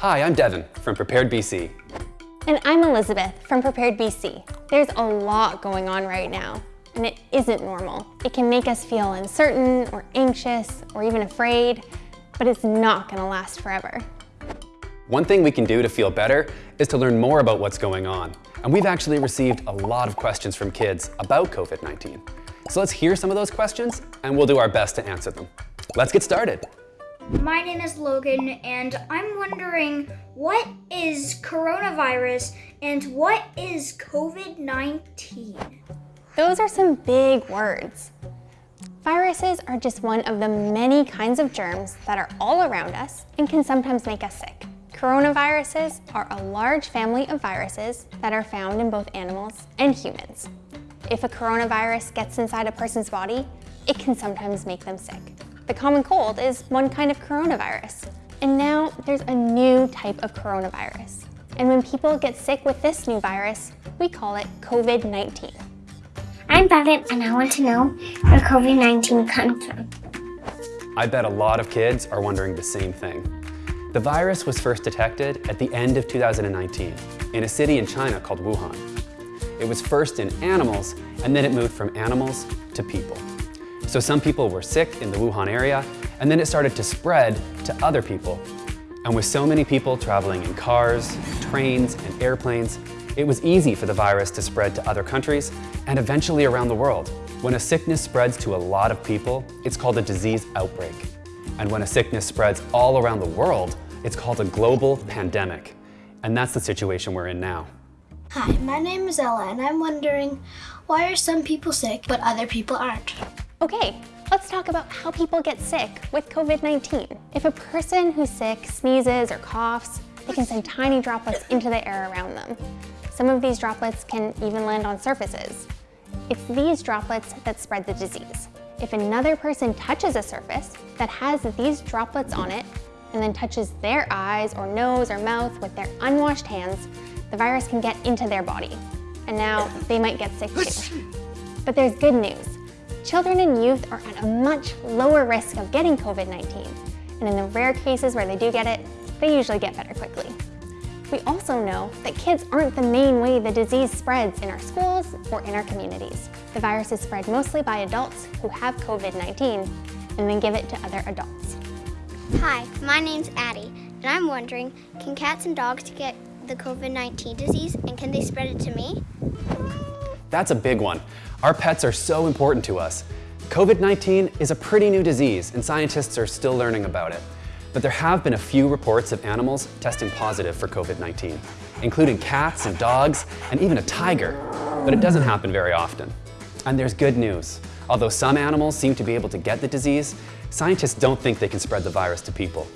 Hi, I'm Devin from Prepared BC. And I'm Elizabeth from Prepared BC. There's a lot going on right now, and it isn't normal. It can make us feel uncertain or anxious or even afraid, but it's not gonna last forever. One thing we can do to feel better is to learn more about what's going on. And we've actually received a lot of questions from kids about COVID-19. So let's hear some of those questions and we'll do our best to answer them. Let's get started. My name is Logan, and I'm wondering what is coronavirus and what is COVID 19? Those are some big words. Viruses are just one of the many kinds of germs that are all around us and can sometimes make us sick. Coronaviruses are a large family of viruses that are found in both animals and humans. If a coronavirus gets inside a person's body, it can sometimes make them sick. The common cold is one kind of coronavirus. And now there's a new type of coronavirus. And when people get sick with this new virus, we call it COVID-19. I'm Bevin and I want to know where COVID-19 comes from. I bet a lot of kids are wondering the same thing. The virus was first detected at the end of 2019 in a city in China called Wuhan. It was first in animals and then it moved from animals to people. So some people were sick in the Wuhan area, and then it started to spread to other people. And with so many people traveling in cars, trains, and airplanes, it was easy for the virus to spread to other countries and eventually around the world. When a sickness spreads to a lot of people, it's called a disease outbreak. And when a sickness spreads all around the world, it's called a global pandemic. And that's the situation we're in now. Hi, my name is Ella, and I'm wondering why are some people sick but other people aren't? Okay, let's talk about how people get sick with COVID-19. If a person who's sick sneezes or coughs, they can send tiny droplets into the air around them. Some of these droplets can even land on surfaces. It's these droplets that spread the disease. If another person touches a surface that has these droplets on it and then touches their eyes or nose or mouth with their unwashed hands, the virus can get into their body. And now they might get sick too. But there's good news. Children and youth are at a much lower risk of getting COVID-19, and in the rare cases where they do get it, they usually get better quickly. We also know that kids aren't the main way the disease spreads in our schools or in our communities. The virus is spread mostly by adults who have COVID-19 and then give it to other adults. Hi, my name's Addie, and I'm wondering, can cats and dogs get the COVID-19 disease and can they spread it to me? That's a big one. Our pets are so important to us. COVID-19 is a pretty new disease and scientists are still learning about it. But there have been a few reports of animals testing positive for COVID-19, including cats and dogs and even a tiger. But it doesn't happen very often. And there's good news. Although some animals seem to be able to get the disease, scientists don't think they can spread the virus to people.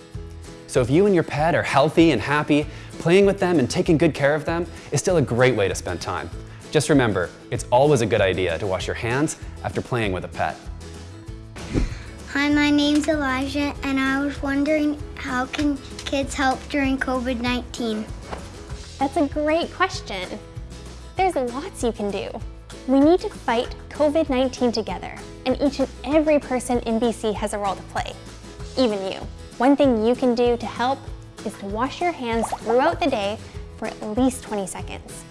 So if you and your pet are healthy and happy, playing with them and taking good care of them is still a great way to spend time. Just remember, it's always a good idea to wash your hands after playing with a pet. Hi, my name's Elijah, and I was wondering how can kids help during COVID-19? That's a great question. There's lots you can do. We need to fight COVID-19 together, and each and every person in BC has a role to play, even you. One thing you can do to help is to wash your hands throughout the day for at least 20 seconds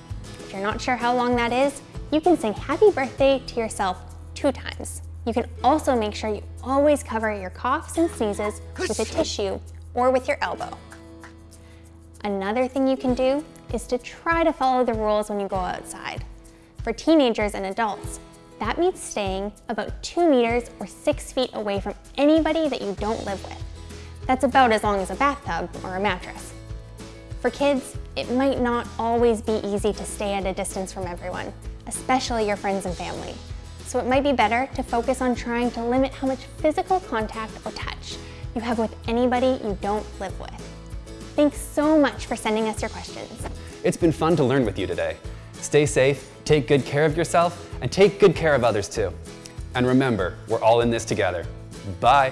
you're not sure how long that is, you can sing happy birthday to yourself two times. You can also make sure you always cover your coughs and sneezes with a tissue or with your elbow. Another thing you can do is to try to follow the rules when you go outside. For teenagers and adults, that means staying about two meters or six feet away from anybody that you don't live with. That's about as long as a bathtub or a mattress. For kids, it might not always be easy to stay at a distance from everyone, especially your friends and family. So it might be better to focus on trying to limit how much physical contact or touch you have with anybody you don't live with. Thanks so much for sending us your questions. It's been fun to learn with you today. Stay safe, take good care of yourself, and take good care of others too. And remember, we're all in this together. Bye.